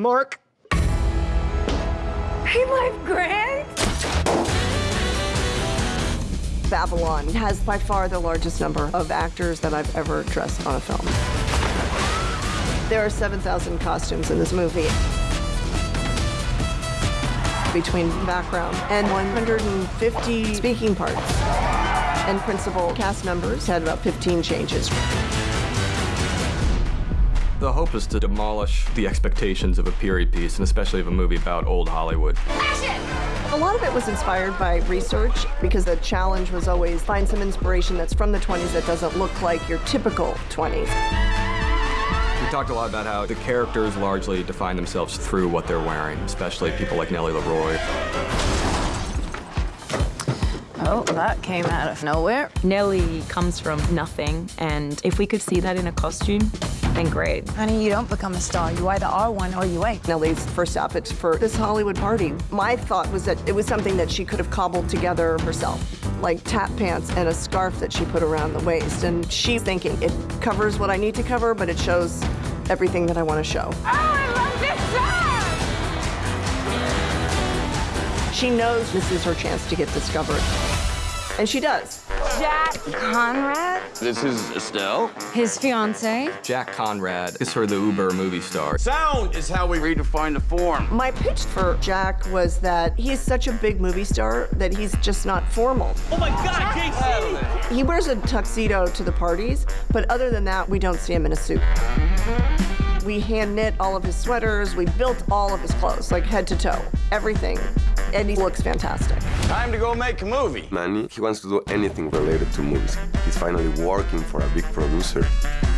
Mark. Hey, Life Grant. Babylon has by far the largest number of actors that I've ever dressed on a film. There are 7,000 costumes in this movie. Between background and 150 speaking parts. And principal cast members had about 15 changes. The hope is to demolish the expectations of a period piece, and especially of a movie about old Hollywood. Action! A lot of it was inspired by research because the challenge was always find some inspiration that's from the 20s that doesn't look like your typical 20s. We talked a lot about how the characters largely define themselves through what they're wearing, especially people like Nellie LaRoy. Oh, that came out of nowhere. Nellie comes from nothing, and if we could see that in a costume, then great. Honey, you don't become a star. You either are one or you ain't. Nellie's first outfit for this Hollywood party. My thought was that it was something that she could have cobbled together herself, like tap pants and a scarf that she put around the waist. And she's thinking it covers what I need to cover, but it shows everything that I want to show. Oh, I love this song! She knows this is her chance to get discovered. And she does. Jack Conrad, This is Estelle. his fiance. Jack Conrad is her the uber movie star. Sound is how we redefine the form. My pitch for Jack was that he's such a big movie star that he's just not formal. Oh my God, JC! He wears a tuxedo to the parties, but other than that, we don't see him in a suit. We hand knit all of his sweaters, we built all of his clothes, like head to toe, everything. And he looks fantastic. Time to go make a movie. Manny, he wants to do anything related to movies. He's finally working for a big producer.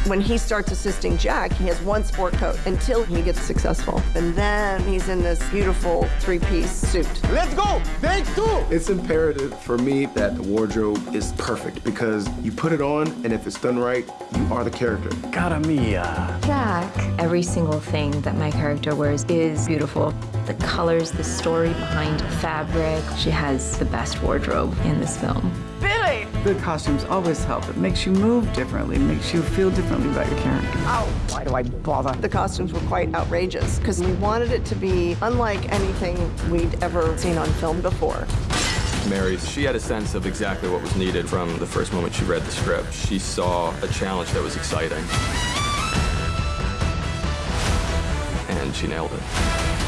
When he starts assisting Jack, he has one sport coat until he gets successful. And then he's in this beautiful three-piece suit. Let's go! Take two! It's imperative for me that the wardrobe is perfect because you put it on, and if it's done right, you are the character. Cara mia. Uh, Jack, every single thing that my character wears is beautiful. The colors, the story behind the fabric. She has the best wardrobe in this film. Billy! Good costumes always help. It makes you move differently, makes you feel differently about your character. Oh, why do I bother? The costumes were quite outrageous because we wanted it to be unlike anything we'd ever seen on film before. Mary, she had a sense of exactly what was needed from the first moment she read the script. She saw a challenge that was exciting. And she nailed it.